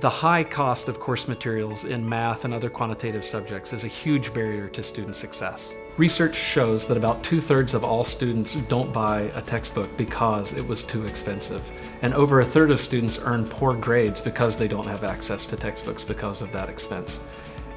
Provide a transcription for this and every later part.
The high cost of course materials in math and other quantitative subjects is a huge barrier to student success. Research shows that about two-thirds of all students don't buy a textbook because it was too expensive. And over a third of students earn poor grades because they don't have access to textbooks because of that expense.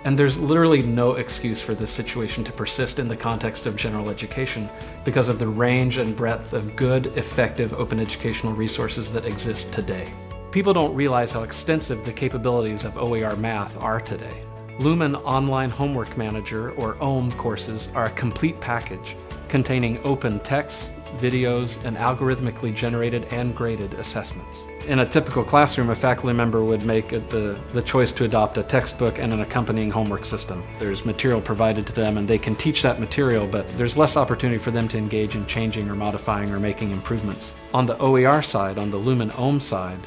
And there's literally no excuse for this situation to persist in the context of general education because of the range and breadth of good, effective open educational resources that exist today. People don't realize how extensive the capabilities of OER math are today. Lumen Online Homework Manager, or OHM courses, are a complete package containing open texts, videos, and algorithmically generated and graded assessments. In a typical classroom, a faculty member would make the, the choice to adopt a textbook and an accompanying homework system. There's material provided to them and they can teach that material, but there's less opportunity for them to engage in changing or modifying or making improvements. On the OER side, on the Lumen OHM side,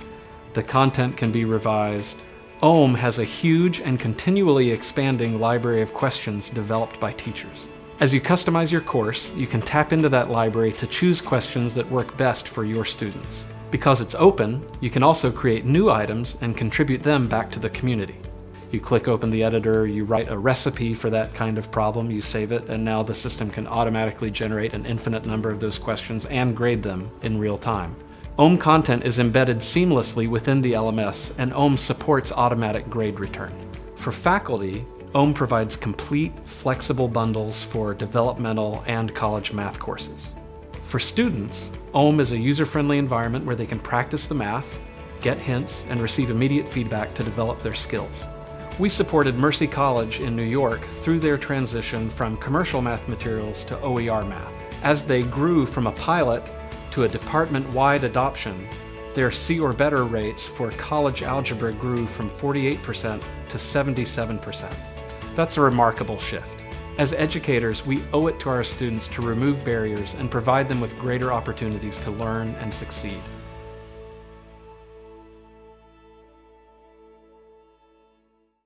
the content can be revised. OHM has a huge and continually expanding library of questions developed by teachers. As you customize your course, you can tap into that library to choose questions that work best for your students. Because it's open, you can also create new items and contribute them back to the community. You click open the editor, you write a recipe for that kind of problem, you save it, and now the system can automatically generate an infinite number of those questions and grade them in real time. OHM content is embedded seamlessly within the LMS, and OHM supports automatic grade return. For faculty, OHM provides complete, flexible bundles for developmental and college math courses. For students, OHM is a user-friendly environment where they can practice the math, get hints, and receive immediate feedback to develop their skills. We supported Mercy College in New York through their transition from commercial math materials to OER math. As they grew from a pilot to a department-wide adoption, their C or better rates for college algebra grew from 48% to 77%. That's a remarkable shift. As educators, we owe it to our students to remove barriers and provide them with greater opportunities to learn and succeed.